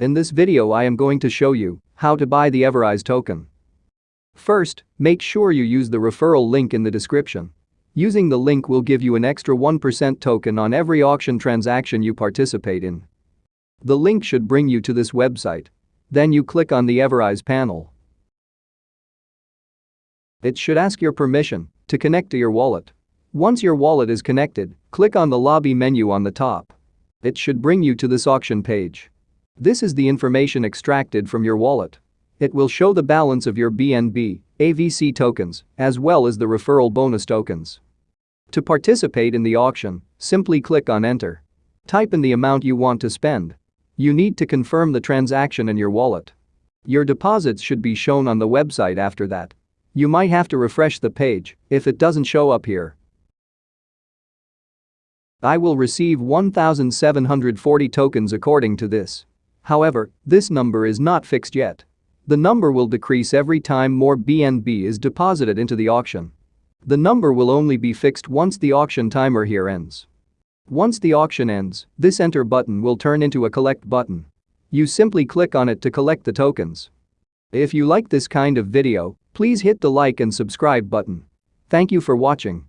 In this video I am going to show you how to buy the Everise token. First, make sure you use the referral link in the description. Using the link will give you an extra 1% token on every auction transaction you participate in. The link should bring you to this website. Then you click on the Everise panel. It should ask your permission to connect to your wallet. Once your wallet is connected, click on the lobby menu on the top. It should bring you to this auction page. This is the information extracted from your wallet. It will show the balance of your BNB, AVC tokens, as well as the referral bonus tokens. To participate in the auction, simply click on enter. Type in the amount you want to spend. You need to confirm the transaction in your wallet. Your deposits should be shown on the website after that. You might have to refresh the page if it doesn't show up here. I will receive 1,740 tokens according to this. However, this number is not fixed yet. The number will decrease every time more BNB is deposited into the auction. The number will only be fixed once the auction timer here ends. Once the auction ends, this enter button will turn into a collect button. You simply click on it to collect the tokens. If you like this kind of video, please hit the like and subscribe button. Thank you for watching.